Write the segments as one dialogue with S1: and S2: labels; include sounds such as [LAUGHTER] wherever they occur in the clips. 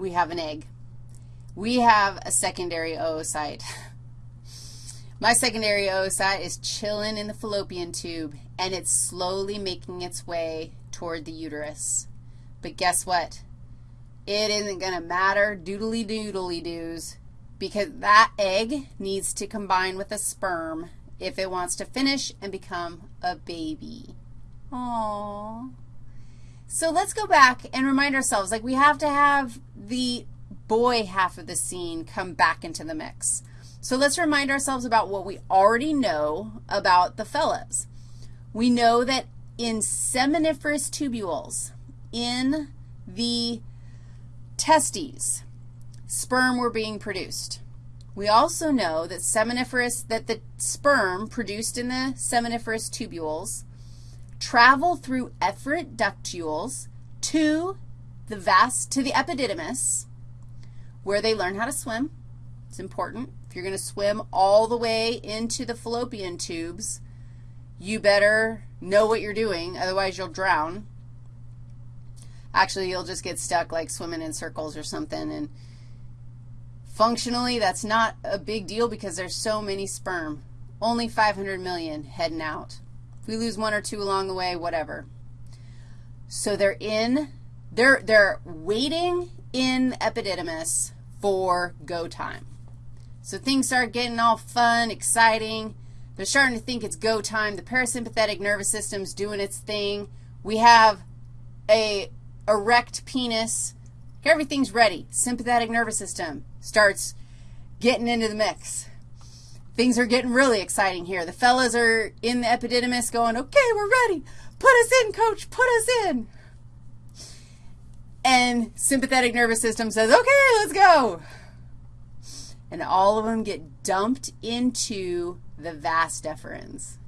S1: we have an egg. We have a secondary oocyte. [LAUGHS] My secondary oocyte is chilling in the fallopian tube, and it's slowly making its way toward the uterus. But guess what? It isn't going to matter doodly doodly doos because that egg needs to combine with a sperm if it wants to finish and become a baby. Aww. So let's go back and remind ourselves, like we have to have the boy half of the scene come back into the mix. So let's remind ourselves about what we already know about the fellas. We know that in seminiferous tubules, in the testes, sperm were being produced. We also know that seminiferous, that the sperm produced in the seminiferous tubules travel through efferent ductules to the vas, to the epididymis, where they learn how to swim. It's important. If you're going to swim all the way into the fallopian tubes, you better know what you're doing, otherwise you'll drown. Actually, you'll just get stuck like swimming in circles or something, and functionally that's not a big deal because there's so many sperm. Only 500 million heading out. If we lose one or two along the way, whatever. So they're in, they're, they're waiting in epididymis for go time. So things start getting all fun, exciting. They're starting to think it's go time. The parasympathetic nervous system's doing its thing. We have a erect penis. Everything's ready. Sympathetic nervous system starts getting into the mix. Things are getting really exciting here. The fellas are in the epididymis going, okay, we're ready. Put us in, coach. Put us in. And sympathetic nervous system says, okay, let's go. And all of them get dumped into the vas deferens.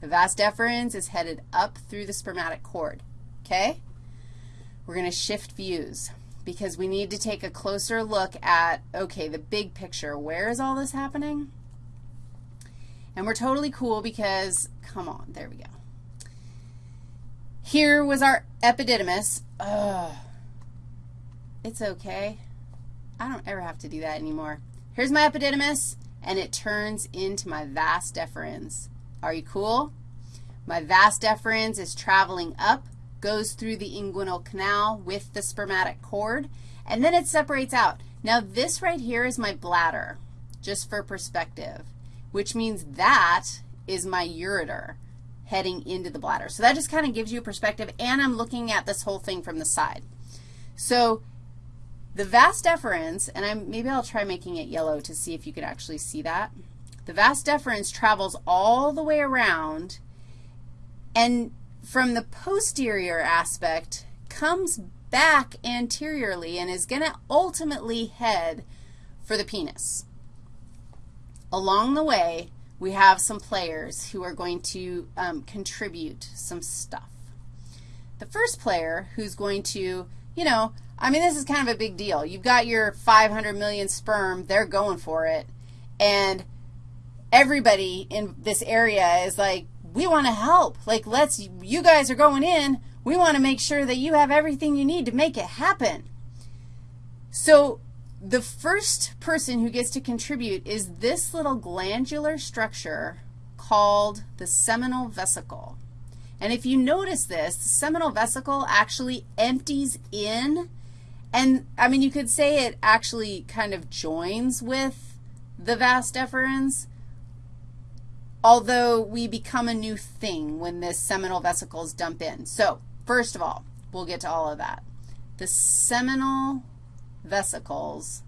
S1: The vas deferens is headed up through the spermatic cord, okay? We're going to shift views because we need to take a closer look at, okay, the big picture. Where is all this happening? And we're totally cool because, come on, there we go. Here was our epididymis. Ugh. It's okay. I don't ever have to do that anymore. Here's my epididymis, and it turns into my vas deferens. Are you cool? My vas deferens is traveling up, goes through the inguinal canal with the spermatic cord, and then it separates out. Now, this right here is my bladder, just for perspective, which means that is my ureter heading into the bladder. So that just kind of gives you a perspective, and I'm looking at this whole thing from the side. So the vas deferens, and I'm, maybe I'll try making it yellow to see if you could actually see that. The vas deferens travels all the way around, and from the posterior aspect comes back anteriorly and is going to ultimately head for the penis. Along the way, we have some players who are going to um, contribute some stuff. The first player who's going to, you know, I mean, this is kind of a big deal. You've got your 500 million sperm. They're going for it. And everybody in this area is like, we want to help. Like, let's, you guys are going in. We want to make sure that you have everything you need to make it happen. So the first person who gets to contribute is this little glandular structure called the seminal vesicle. And if you notice this, the seminal vesicle actually empties in and, I mean, you could say it actually kind of joins with the vas deferens, although we become a new thing when the seminal vesicles dump in. So, first of all, we'll get to all of that. The seminal vesicles,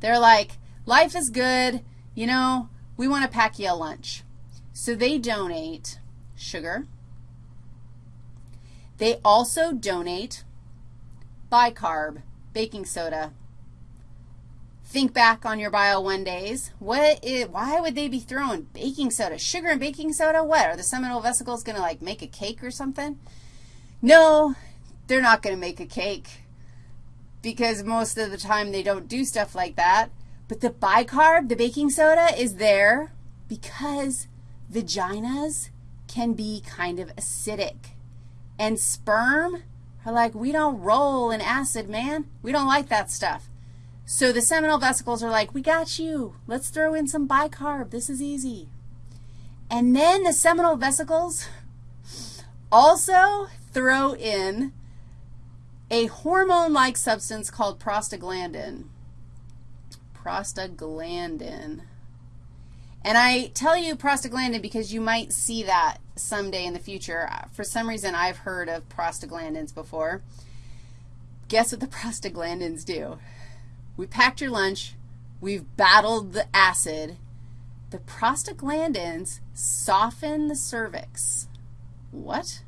S1: they're like, life is good, you know, we want to pack you a lunch. So they donate sugar. They also donate bicarb, baking soda. Think back on your Bio 1 days. What is, why would they be throwing baking soda? Sugar and baking soda? What? Are the seminal vesicles going to, like, make a cake or something? No, they're not going to make a cake because most of the time they don't do stuff like that. But the bicarb, the baking soda, is there because vaginas can be kind of acidic. And sperm are like, we don't roll in acid, man. We don't like that stuff. So the seminal vesicles are like, we got you. Let's throw in some bicarb. This is easy. And then the seminal vesicles also throw in a hormone-like substance called prostaglandin. Prostaglandin. And I tell you prostaglandin because you might see that someday in the future. For some reason, I've heard of prostaglandins before. Guess what the prostaglandins do? We packed your lunch. We've battled the acid. The prostaglandins soften the cervix. What?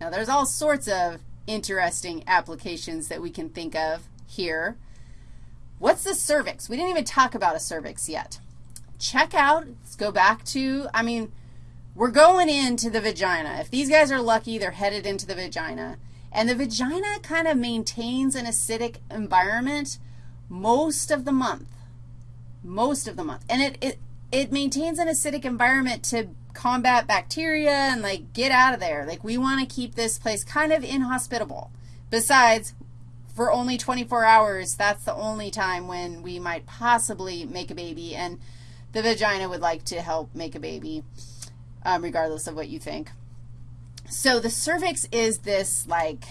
S1: Now, there's all sorts of interesting applications that we can think of here. What's the cervix? We didn't even talk about a cervix yet. Check out, let's go back to, I mean, we're going into the vagina. If these guys are lucky, they're headed into the vagina. And the vagina kind of maintains an acidic environment most of the month, most of the month. And it, it, it maintains an acidic environment to combat bacteria and, like, get out of there. Like, we want to keep this place kind of inhospitable. Besides, for only 24 hours, that's the only time when we might possibly make a baby, and the vagina would like to help make a baby um, regardless of what you think. So the cervix is this, like,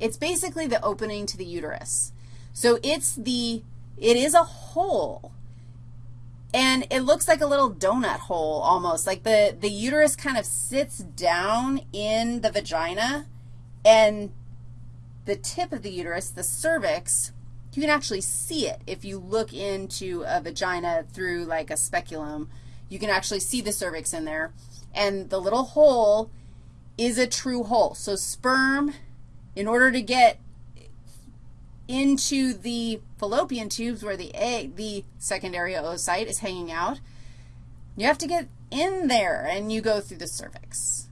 S1: it's basically the opening to the uterus. So it's the, it is a hole. And it looks like a little donut hole almost. Like the, the uterus kind of sits down in the vagina, and the tip of the uterus, the cervix, you can actually see it if you look into a vagina through like a speculum. You can actually see the cervix in there and the little hole is a true hole. So sperm, in order to get into the fallopian tubes where the egg, the secondary oocyte is hanging out, you have to get in there, and you go through the cervix.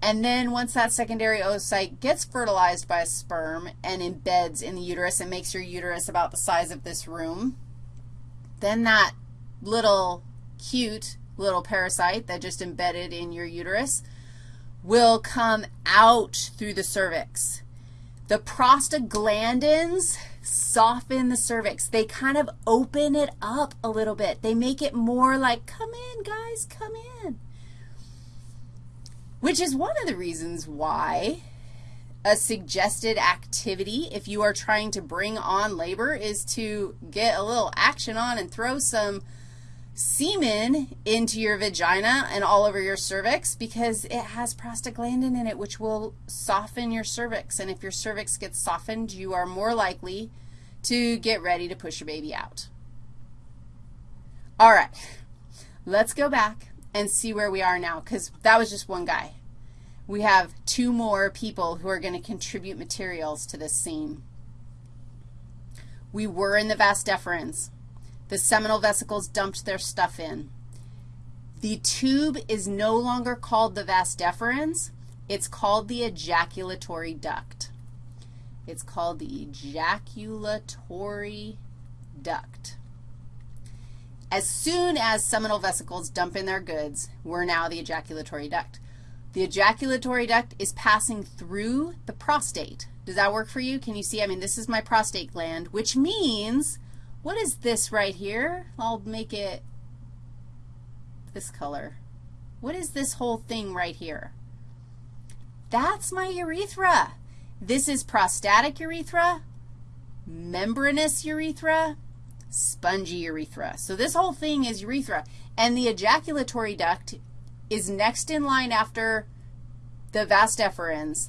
S1: And then once that secondary oocyte gets fertilized by a sperm and embeds in the uterus and makes your uterus about the size of this room, then that little cute little parasite that just embedded in your uterus will come out through the cervix. The prostaglandins soften the cervix. They kind of open it up a little bit. They make it more like, come in, guys, come in. Which is one of the reasons why a suggested activity, if you are trying to bring on labor, is to get a little action on and throw some semen into your vagina and all over your cervix because it has prostaglandin in it, which will soften your cervix. And if your cervix gets softened, you are more likely to get ready to push your baby out. All right, let's go back and see where we are now because that was just one guy. We have two more people who are going to contribute materials to this scene. We were in the vas deferens. The seminal vesicles dumped their stuff in. The tube is no longer called the vas deferens. It's called the ejaculatory duct. It's called the ejaculatory duct. As soon as seminal vesicles dump in their goods, we're now the ejaculatory duct. The ejaculatory duct is passing through the prostate. Does that work for you? Can you see? I mean, this is my prostate gland, which means what is this right here? I'll make it this color. What is this whole thing right here? That's my urethra. This is prostatic urethra, membranous urethra, spongy urethra. So this whole thing is urethra. And the ejaculatory duct is next in line after the vas deferens.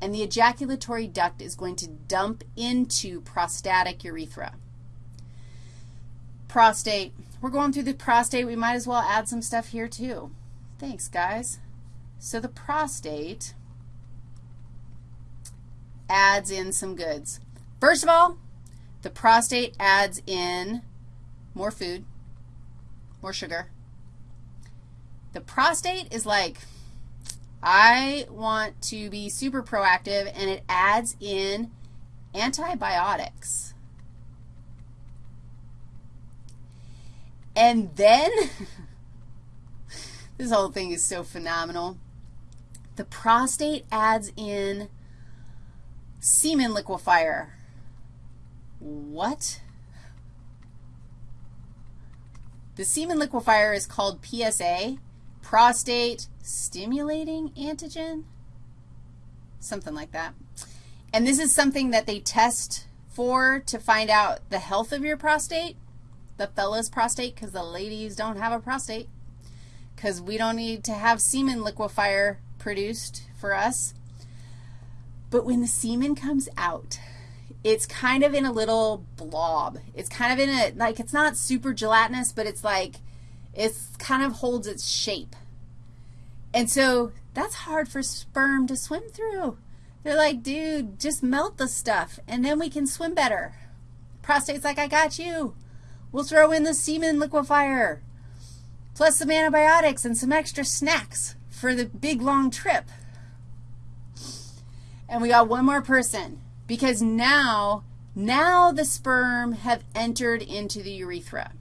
S1: And the ejaculatory duct is going to dump into prostatic urethra prostate. We're going through the prostate. We might as well add some stuff here too. Thanks, guys. So the prostate adds in some goods. First of all, the prostate adds in more food, more sugar. The prostate is like, I want to be super proactive, and it adds in antibiotics. And then, [LAUGHS] this whole thing is so phenomenal. The prostate adds in semen liquefier. What? The semen liquefier is called PSA, prostate stimulating antigen, something like that. And this is something that they test for to find out the health of your prostate, the fella's prostate, because the ladies don't have a prostate, because we don't need to have semen liquefier produced for us. But when the semen comes out, it's kind of in a little blob. It's kind of in a, like it's not super gelatinous, but it's like, it's kind of holds its shape. And so that's hard for sperm to swim through. They're like, dude, just melt the stuff, and then we can swim better. Prostate's like, I got you. We'll throw in the semen liquefier, plus some antibiotics and some extra snacks for the big, long trip. And we got one more person because now, now the sperm have entered into the urethra.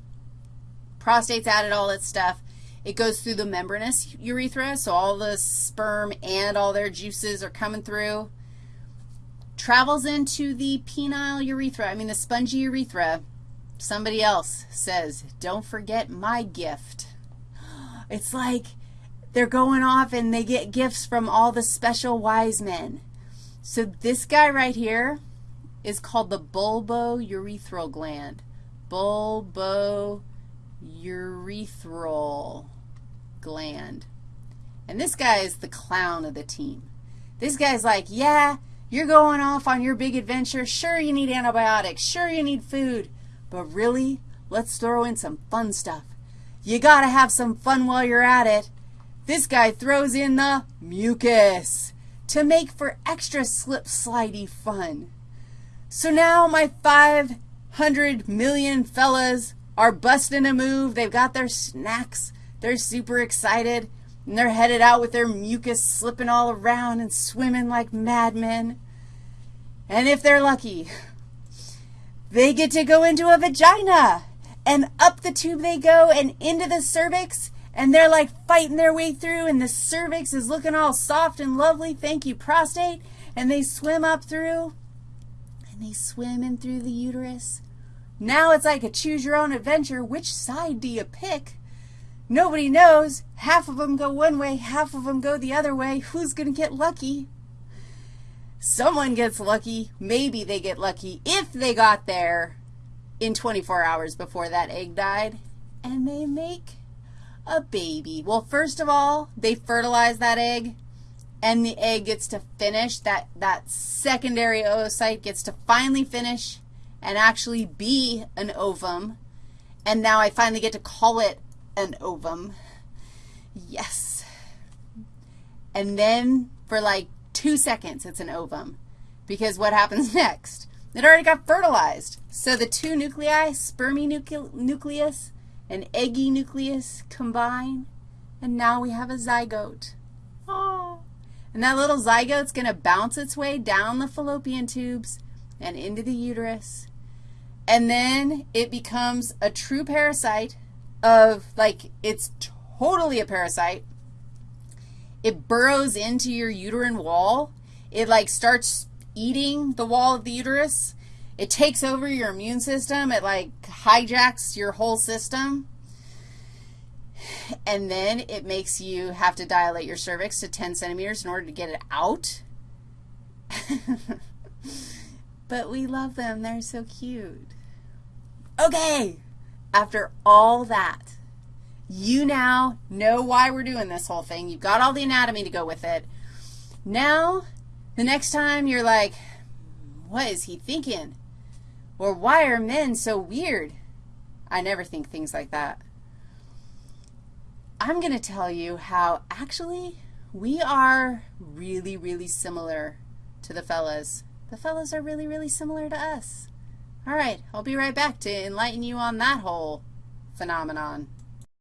S1: Prostate's added all its stuff. It goes through the membranous urethra, so all the sperm and all their juices are coming through. Travels into the penile urethra, I mean the spongy urethra. Somebody else says, don't forget my gift. It's like they're going off and they get gifts from all the special wise men. So this guy right here is called the bulbourethral gland. Bulbourethral gland. And this guy is the clown of the team. This guy's like, yeah, you're going off on your big adventure. Sure, you need antibiotics. Sure, you need food. But really, let's throw in some fun stuff. You got to have some fun while you're at it. This guy throws in the mucus to make for extra slip slidey fun. So now my 500 million fellas are busting a move. They've got their snacks. They're super excited. And they're headed out with their mucus slipping all around and swimming like madmen. And if they're lucky, they get to go into a vagina. And up the tube they go and into the cervix and they're like fighting their way through, and the cervix is looking all soft and lovely. Thank you, prostate. And they swim up through, and they swim in through the uterus. Now it's like a choose your own adventure. Which side do you pick? Nobody knows. Half of them go one way, half of them go the other way. Who's going to get lucky? Someone gets lucky. Maybe they get lucky if they got there in 24 hours before that egg died, and they make a baby. Well, first of all, they fertilize that egg, and the egg gets to finish. That, that secondary oocyte gets to finally finish and actually be an ovum. And now I finally get to call it an ovum. Yes. And then for like two seconds, it's an ovum. Because what happens [LAUGHS] next? It already got fertilized. So the two nuclei, spermy nucleus and eggy nucleus combine, and now we have a zygote. Oh. And that little zygote's going to bounce its way down the fallopian tubes and into the uterus. And then it becomes a true parasite of, like, it's totally a parasite. It burrows into your uterine wall. It, like, starts eating the wall of the uterus it takes over your immune system. It like hijacks your whole system. And then it makes you have to dilate your cervix to 10 centimeters in order to get it out. [LAUGHS] but we love them. They're so cute. Okay, after all that, you now know why we're doing this whole thing. You've got all the anatomy to go with it. Now, the next time you're like, what is he thinking? Or why are men so weird? I never think things like that. I'm going to tell you how actually we are really, really similar to the fellas. The fellas are really, really similar to us. All right, I'll be right back to enlighten you on that whole phenomenon.